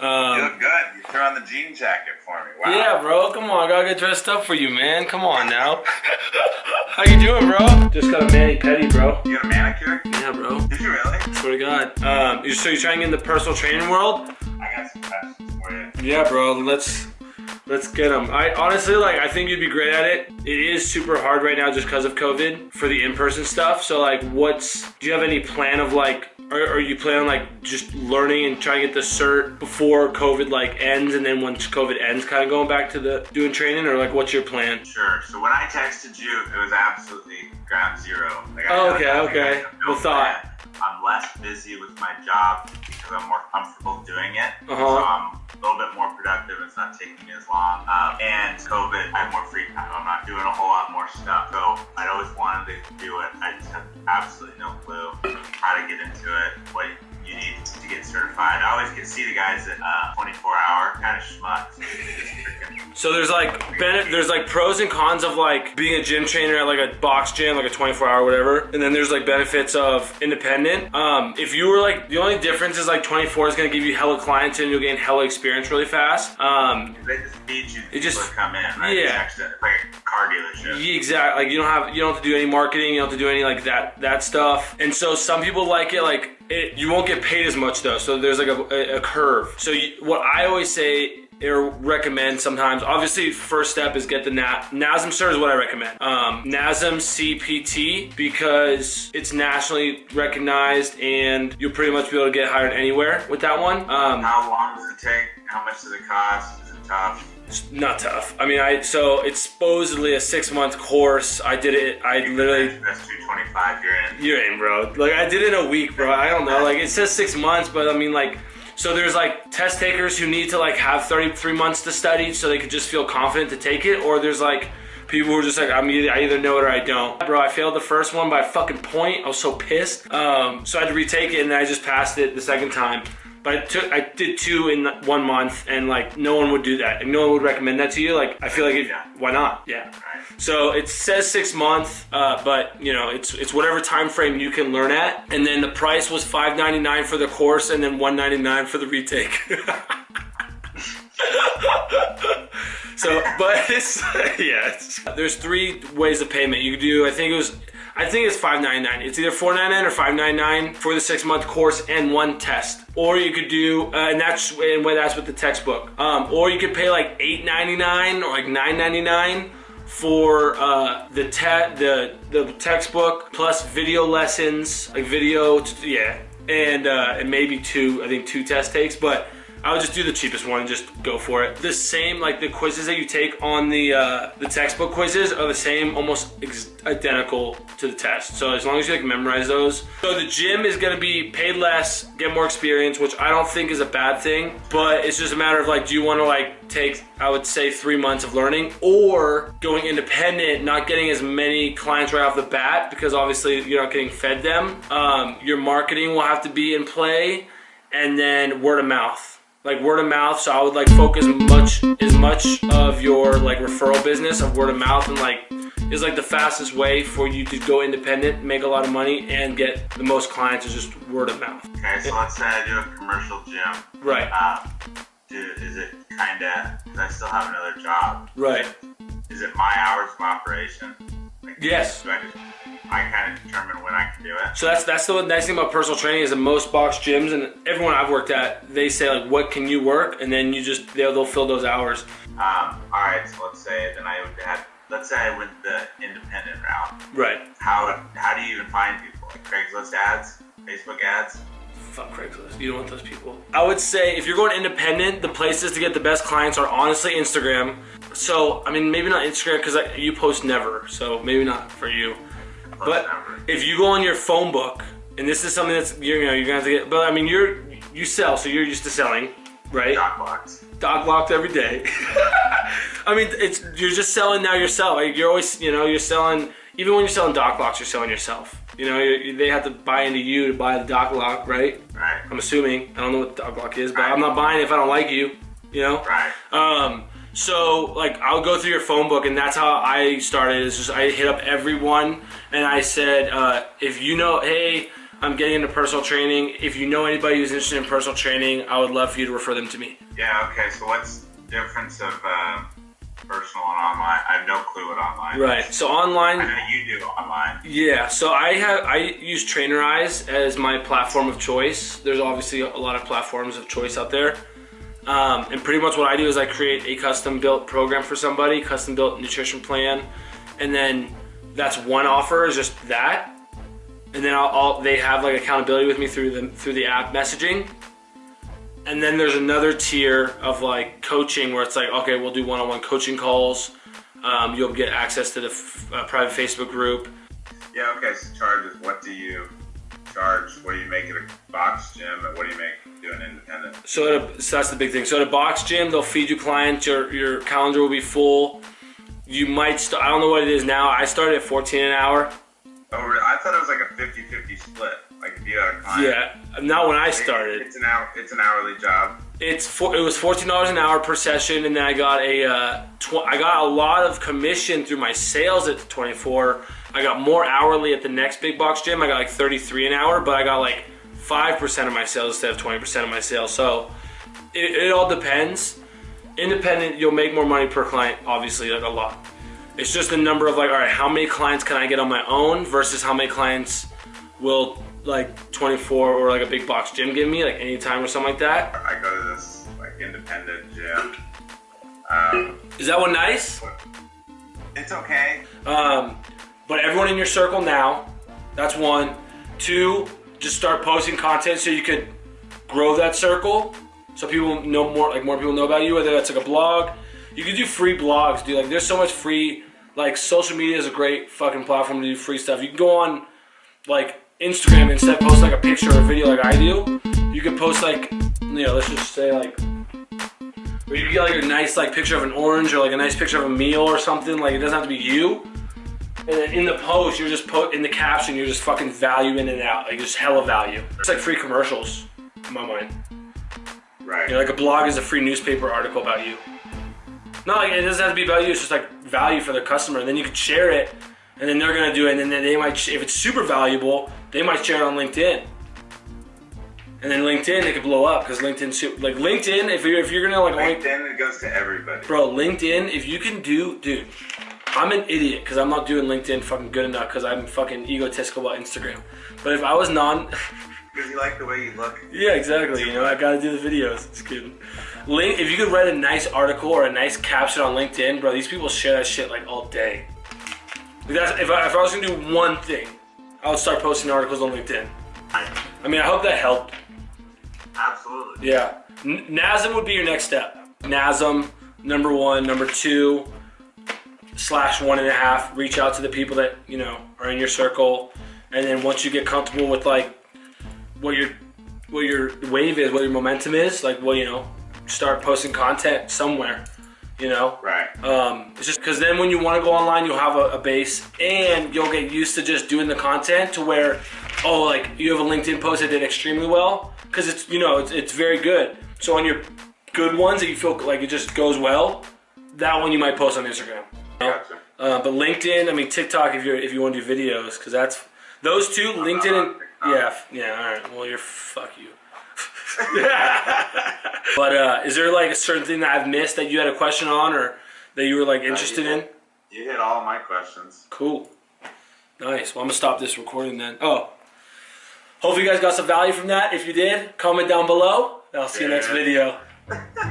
Um, You look good. You threw on the jean jacket for me. Wow. yeah, bro. Come on, I gotta get dressed up for you, man. Come on now. How you doing, bro? Just got a mani pedi, bro. You got a manicure? Yeah, bro. Did you really? Swear to God. Um, you- so you're trying to get in the personal training world? I got some questions for you. Yeah, bro. Let's let's get them. I honestly like. I think you'd be great at it. It is super hard right now just because of COVID for the in-person stuff. So like, what's? Do you have any plan of like? Are, are you planning on like just learning and trying to get the cert before COVID like ends, and then once COVID ends, kind of going back to the doing training, or like, what's your plan? Sure. So when I texted you, it was absolutely grab zero. Like, I Oh, okay, I okay. no The thought. I'm less busy with my job because I'm more comfortable doing it. Uh-huh. So I'm a little bit more productive. It's not taking me as long. Um, and COVID, I have more free time. I'm not doing a whole lot more stuff. So I'd always wanted to do it. I just have absolutely no clue how to get into it, what you need to get certified. I always get see the guys at uh, 24 hour kind of schmucks. So there's like there's like pros and cons of like being a gym trainer at like a box gym, like a 24 hour whatever, and then there's like benefits of independent. Um, if you were like the only difference is like 24 is gonna give you hella clients and you'll gain hella experience really fast. Um, They just feed you It just- come in, right? yeah. It's like a car dealership. Yeah, exactly. Like you don't have you don't have to do any marketing. You don't have to do any like that that stuff. And so some people like it. Like it, you won't get paid as much though. So there's like a, a, a curve. So you, what I always say or recommend sometimes, obviously, first step is get the Na- NASM cert is what I recommend. Um, NASM CPT because it's nationally recognized and you'll pretty much be able to get hired anywhere with that one. Um, How long does it take? How much does it cost? Is it tough? it's not tough. I mean, I so it's supposedly a six month course. I did it. I literally That's 225 you're in. You're in, bro. Like I did it in a week, bro. I don't know. Like it says six months, but I mean, like, so there's like test takers who need to like have 33 months to study so they could just feel confident to take it, or there's like people who are just like, I'm either, I either know it or I don't. Bro, I failed the first one by a fucking point. I was so pissed. Um, so I had to retake it, and then I just passed it the second time. But I took, I did two in one month, and like no one would do that, and no one would recommend that to you. Like I feel like, it, why not? Yeah. So it says six months, uh, but you know it's it's whatever time frame you can learn at. And then the price was five ninety nine for the course, and then one ninety nine for the retake. so, but it's yeah. It's, there's three ways of payment you could do. I think it was. I think it's five ninety nine. It's either four ninety nine or five ninety nine for the six month course and one test. Or you could do, uh, and that's and that's with the textbook. Um, or you could pay like eight ninety nine or like nine ninety nine for uh, the te- the the textbook plus video lessons, like video, yeah, and uh, and maybe two, I think two test takes, but. I would just do the cheapest one and just go for it. The same, like the quizzes that you take on the uh, the textbook quizzes are the same, almost identical to the test. So as long as you like memorize those. So the gym is gonna be paid less, get more experience, which I don't think is a bad thing. But it's just a matter of like, do you want to like take, I would say, three months of learning, or going independent, not getting as many clients right off the bat because obviously you're not getting fed them. Um, your marketing will have to be in play, and then word of mouth like word of mouth so i would like focus much as much of your like referral business of word of mouth and like is like the fastest way for you to go independent make a lot of money and get the most clients is just word of mouth Okay, so let's say I do a commercial gym. right Um, do, is it kind of, because I still have another job, right is it my hours of operation? Like, Yes. Do I, just, I kind of determine when I can do it? so that's that's the nice thing about personal training is that most box gyms and everyone i've worked at they say like what can you work and then you just they'll, they'll fill those hours Um, all right, so let's say then I would have, let's say I went the independent route. right How, how do you even find people? Like Craigslist ads? Facebook ads? Fuck Craigslist. You don't want those people. I would say if you're going independent, the places to get the best clients are honestly Instagram. So, I mean, maybe not Instagram because you post never. So, maybe not for you. But never. if you go on your phone book, and this is something that's, you're, you know, you're gonna have to get, but I mean, you're, you sell, so you're used to selling, right? Doc blocks. Dog locked every day. I mean, it's, you're just selling now yourself. Like, you're always, you know, you're selling, even when you're selling dock locks, you're selling yourself. You know, they have to buy into you to buy the dock lock, right? Right. I'm assuming. I don't know what dog lock is, but I'm not buying it if I don't like you. You know. Right. Um. So like I'll go through your phone book, and that's how I started. Is just I hit up everyone, and I said, uh, if you know, hey, I'm getting into personal training. If you know anybody who's interested in personal training, I would love for you to refer them to me. Yeah. Okay. So what's the difference of uh, personal and online? I have no clue what online. is. Right. So online, I know you do online. Yeah, so I have I use Trainerize as my platform of choice. There's obviously a lot of platforms of choice out there. Um, and pretty much what I do is I create a custom built program for somebody, custom built nutrition plan, and then that's one offer is just that. And then I'll, I'll they have like accountability with me through the through the app messaging. And then there's another tier of like coaching where it's like, okay, we'll do one-on-one coaching calls. Um, you'll get access to the uh, private Facebook group. Yeah. Okay. So charges. What do you charge? What do you make at a box gym, and what do you make doing independent? So, at a, so that's the big thing. So at a box gym, they'll feed you clients. Your your calendar will be full. You might start. I don't know what it is now. I started at 14 an hour. Oh, really? I thought it was like a 50-50 split. Like if you had a client. Yeah, not when I started. It's an hour. It's an hourly job. It's for, it was 14 dollars an hour per session, and then I got a uh, tw- I got a lot of commission through my sales at 24. I got more hourly at the next big box gym. I got like 33 an hour, but I got like five percent of my sales instead of 20 percent of my sales. So it, it all depends. Independent, you'll make more money per client, obviously, like a lot. It's just the number of like, all right, how many clients can I get on my own versus how many clients will like 24 or like a big box gym give me, like anytime or something like that. I go to this like independent gym. Um, Is that one nice? it's okay. Um, but everyone in your circle now, that's one. Two, just start posting content so you could grow that circle, so people know more, like more people know about you. Whether that's like a blog, you can do free blogs, dude. Like there's so much free. Like social media is a great fucking platform to do free stuff. You can go on like Instagram instead post like a picture or a video like I do. You can post like, you know, let's just say like or you can get like a nice like picture of an orange or like a nice picture of a meal or something. Like it doesn't have to be you. And then in the post, you're just put in the caption, you're just fucking value in and out, like just hella value. It's like free commercials in my mind. Right. You know, like a blog is a free newspaper article about you. Not like it doesn't have to be about you. It's just like value for the customer. And then you could share it, and then they're gonna do it. And then they might, if it's super valuable, they might share it on LinkedIn. And then LinkedIn, it could blow up because LinkedIn, like LinkedIn, if you're if you're gonna like only LinkedIn, it goes to everybody. Bro, LinkedIn, if you can do, dude, I'm an idiot because I'm not doing LinkedIn fucking good enough because I'm fucking egotistical about Instagram. But if I was non, Because you like the way you look. yeah, exactly. You know, I gotta do the videos. Just kidding. Link, if you could write a nice article or a nice caption on LinkedIn, bro, these people share that shit like all day. Like, that's, if, I, if I was gonna do one thing, I would start posting articles on LinkedIn. I mean, I hope that helped. Absolutely. Yeah. N- NASM would be your next step. NASM, number one. Number two, slash one and a half. Reach out to the people that, you know, are in your circle. And then once you get comfortable with like what your what your wave is, what your momentum is, like well, you know, start posting content somewhere. You know? Right. Um, it's just because then when you want to go online, you'll have a, a base and you'll get used to just doing the content to where, oh, like you have a LinkedIn post that did extremely well because it's you know it's, it's very good. So on your good ones that you feel like it just goes well, that one you might post on Instagram. Gotcha. Uh, but LinkedIn, I mean TikTok if you're if you want to do videos because that's those two LinkedIn and yeah yeah all right well you're fuck you. but uh, is there like a certain thing that I've missed that you had a question on or that you were like interested in? You hit all my questions. Cool. Nice. Well, I'm gonna stop this recording then. Oh. Hopefully you guys got some value from that. If you did, comment down below. I'll see you next video.